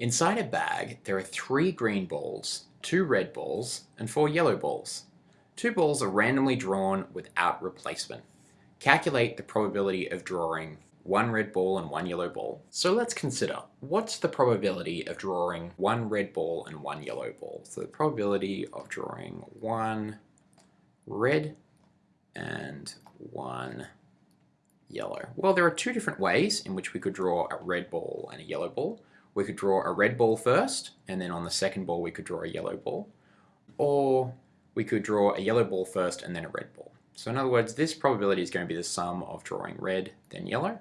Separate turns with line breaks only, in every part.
Inside a bag, there are three green balls, two red balls, and four yellow balls. Two balls are randomly drawn without replacement. Calculate the probability of drawing one red ball and one yellow ball. So let's consider, what's the probability of drawing one red ball and one yellow ball? So the probability of drawing one red and one yellow. Well, there are two different ways in which we could draw a red ball and a yellow ball we could draw a red ball first, and then on the second ball we could draw a yellow ball. Or we could draw a yellow ball first and then a red ball. So in other words, this probability is going to be the sum of drawing red, then yellow,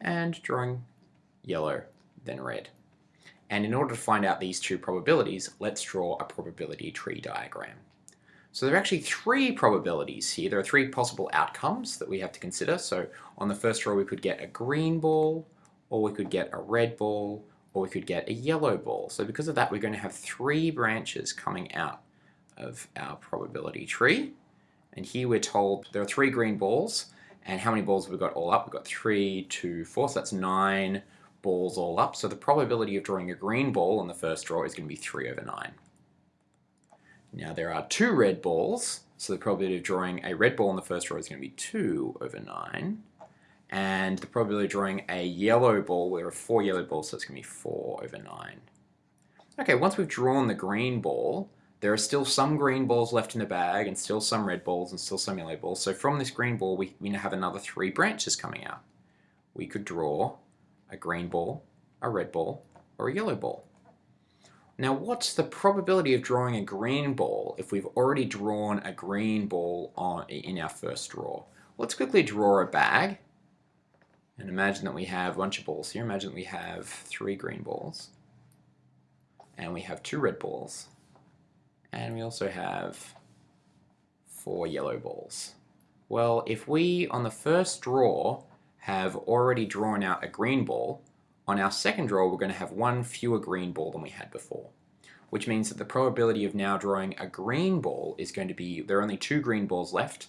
and drawing yellow, then red. And in order to find out these two probabilities, let's draw a probability tree diagram. So there are actually three probabilities here. There are three possible outcomes that we have to consider. So on the first row we could get a green ball, or we could get a red ball, or we could get a yellow ball. So because of that, we're going to have three branches coming out of our probability tree. And here we're told there are three green balls. And how many balls have we got all up? We've got three, two, four, so that's nine balls all up. So the probability of drawing a green ball on the first draw is going to be 3 over 9. Now there are two red balls, so the probability of drawing a red ball on the first draw is going to be 2 over 9 and the probability of drawing a yellow ball, there are four yellow balls, so it's going to be 4 over 9. Okay, once we've drawn the green ball, there are still some green balls left in the bag and still some red balls and still some yellow balls. So from this green ball, we, we have another three branches coming out. We could draw a green ball, a red ball, or a yellow ball. Now what's the probability of drawing a green ball if we've already drawn a green ball on, in our first draw? Let's quickly draw a bag and imagine that we have a bunch of balls here. Imagine that we have three green balls. And we have two red balls. And we also have four yellow balls. Well, if we, on the first draw, have already drawn out a green ball, on our second draw we're going to have one fewer green ball than we had before. Which means that the probability of now drawing a green ball is going to be, there are only two green balls left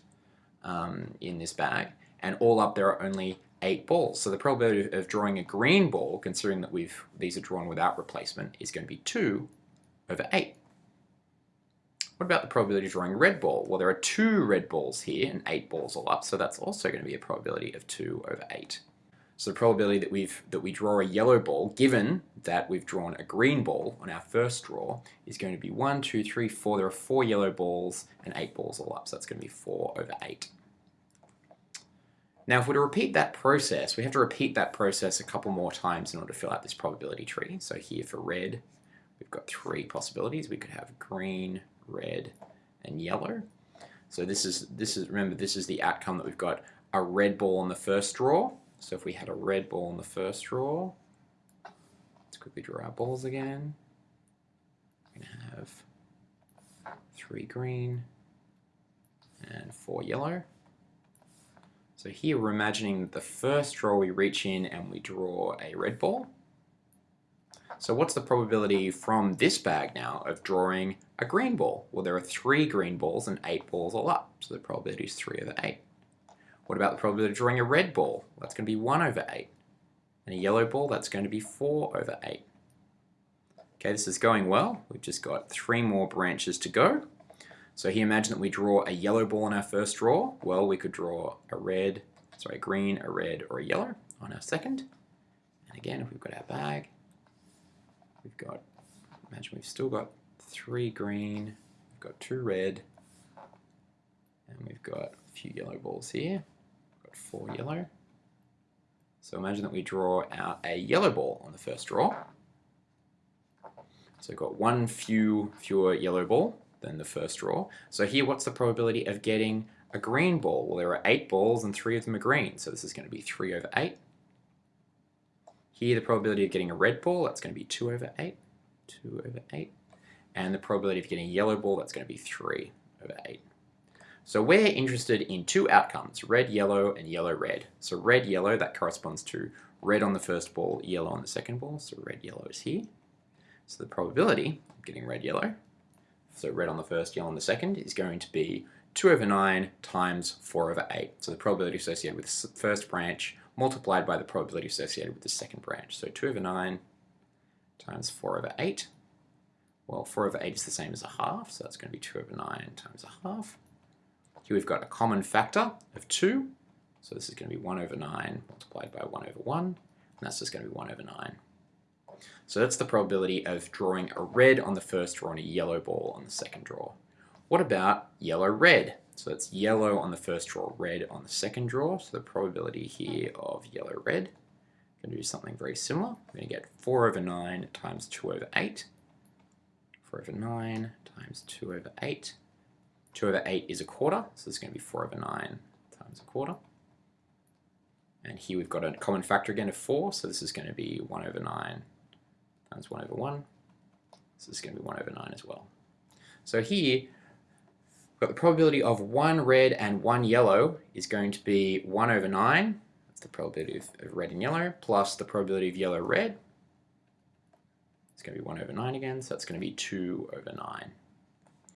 um, in this bag, and all up there are only eight balls. So the probability of drawing a green ball, considering that we've these are drawn without replacement, is going to be 2 over 8. What about the probability of drawing a red ball? Well, there are two red balls here and eight balls all up, so that's also going to be a probability of 2 over 8. So the probability that we've that we draw a yellow ball, given that we've drawn a green ball on our first draw, is going to be 1, 2, 3, 4. There are four yellow balls and eight balls all up, so that's going to be 4 over 8. Now if we're to repeat that process, we have to repeat that process a couple more times in order to fill out this probability tree. So here for red, we've got three possibilities. We could have green, red, and yellow. So this is, this is remember, this is the outcome that we've got a red ball on the first draw. So if we had a red ball on the first draw, let's quickly draw our balls again. We're going to have three green and four yellow. So here we're imagining that the first draw we reach in and we draw a red ball. So what's the probability from this bag now of drawing a green ball? Well, there are three green balls and eight balls all up, so the probability is 3 over 8. What about the probability of drawing a red ball? That's going to be 1 over 8. And a yellow ball, that's going to be 4 over 8. Okay, this is going well. We've just got three more branches to go. So here imagine that we draw a yellow ball on our first draw. Well, we could draw a red, sorry, a green, a red, or a yellow on our second. And again, if we've got our bag, we've got, imagine we've still got three green, we've got two red, and we've got a few yellow balls here. We've got four yellow. So imagine that we draw out a yellow ball on the first draw. So we've got one few fewer yellow ball than the first draw. So here, what's the probability of getting a green ball? Well, there are eight balls and three of them are green, so this is going to be 3 over 8. Here, the probability of getting a red ball, that's going to be 2 over 8. 2 over 8. And the probability of getting a yellow ball, that's going to be 3 over 8. So we're interested in two outcomes, red, yellow, and yellow, red. So red, yellow, that corresponds to red on the first ball, yellow on the second ball. So red, yellow is here. So the probability of getting red, yellow so red on the first, yellow on the second, is going to be 2 over 9 times 4 over 8. So the probability associated with the first branch multiplied by the probability associated with the second branch. So 2 over 9 times 4 over 8. Well, 4 over 8 is the same as a half, so that's going to be 2 over 9 times a half. Here we've got a common factor of 2, so this is going to be 1 over 9 multiplied by 1 over 1, and that's just going to be 1 over 9. So that's the probability of drawing a red on the first draw and a yellow ball on the second draw. What about yellow-red? So that's yellow on the first draw, red on the second draw. So the probability here of yellow-red, I'm going to do something very similar. We're going to get 4 over 9 times 2 over 8. 4 over 9 times 2 over 8. 2 over 8 is a quarter, so it's going to be 4 over 9 times a quarter. And here we've got a common factor again of 4, so this is going to be 1 over 9 times 1 over 1. So this is going to be 1 over 9 as well. So here, we've got the probability of one red and one yellow is going to be 1 over 9. That's the probability of, of red and yellow, plus the probability of yellow-red. It's going to be 1 over 9 again, so that's going to be 2 over 9.